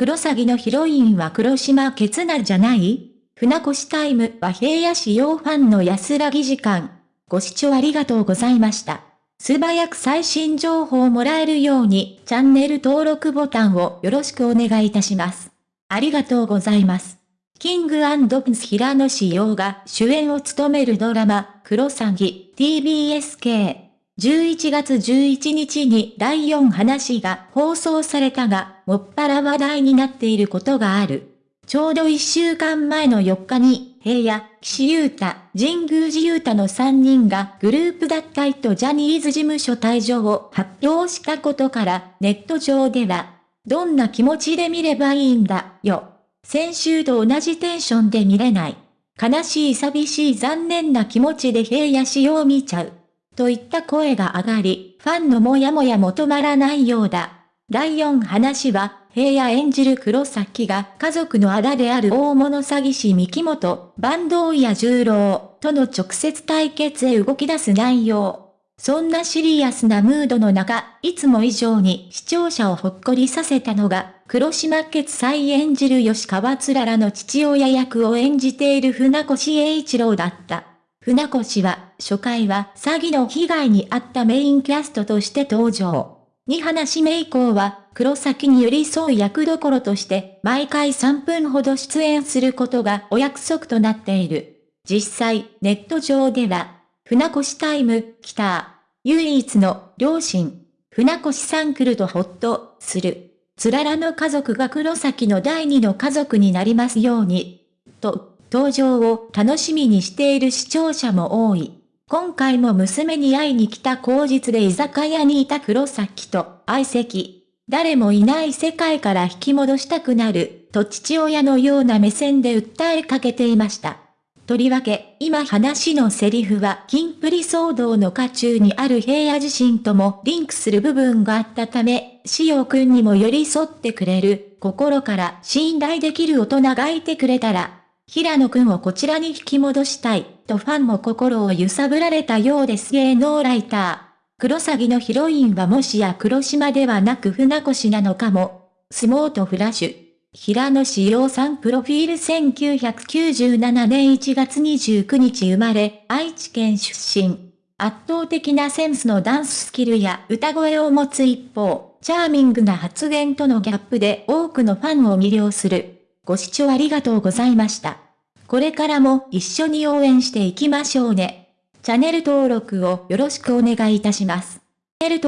黒詐欺のヒロインは黒島ケツナじゃない？船越タイムは平野仕様ファンの安らぎ時間。ご視聴ありがとうございました。素早く最新情報をもらえるようにチャンネル登録ボタンをよろしくお願いいたします。ありがとうございます。キングプンス平野志陽が主演を務めるドラマ、クロサギ TBSK。11月11日に第4話が放送されたが、もっぱら話題になっていることがある。ちょうど1週間前の4日に、平野、岸優太、神宮寺優太の3人がグループ脱退とジャニーズ事務所退場を発表したことから、ネット上では、どんな気持ちで見ればいいんだ、よ。先週と同じテンションで見れない。悲しい寂しい残念な気持ちで平野仕様見ちゃう。といった声が上がり、ファンのもやもやも止まらないようだ。第4話は、平野演じる黒崎が家族のあだである大物詐欺師三木本、坂東や十郎との直接対決へ動き出す内容。そんなシリアスなムードの中、いつも以上に視聴者をほっこりさせたのが、黒島決裁演じる吉川つららの父親役を演じている船越英一郎だった。船越は、初回は詐欺の被害に遭ったメインキャストとして登場。に話目以降は、黒崎に寄り添う役どころとして、毎回3分ほど出演することがお約束となっている。実際、ネット上では、船越タイム、来た。唯一の両親。船越さん来るとほっと、する。つららの家族が黒崎の第二の家族になりますように。と、登場を楽しみにしている視聴者も多い。今回も娘に会いに来た口実で居酒屋にいた黒崎と相席。誰もいない世界から引き戻したくなる、と父親のような目線で訴えかけていました。とりわけ、今話のセリフは、金プリ騒動の渦中にある平野自身ともリンクする部分があったため、しおくんにも寄り添ってくれる、心から信頼できる大人がいてくれたら、平野くんをこちらに引き戻したい、とファンも心を揺さぶられたようです芸能ライター。黒詐欺のヒロインはもしや黒島ではなく船越なのかも。相撲とフラッシュ。平野志陽さんプロフィール1997年1月29日生まれ、愛知県出身。圧倒的なセンスのダンススキルや歌声を持つ一方、チャーミングな発言とのギャップで多くのファンを魅了する。ご視聴ありがとうございました。これからも一緒に応援していきましょうね。チャンネル登録をよろしくお願いいたします。チャンネル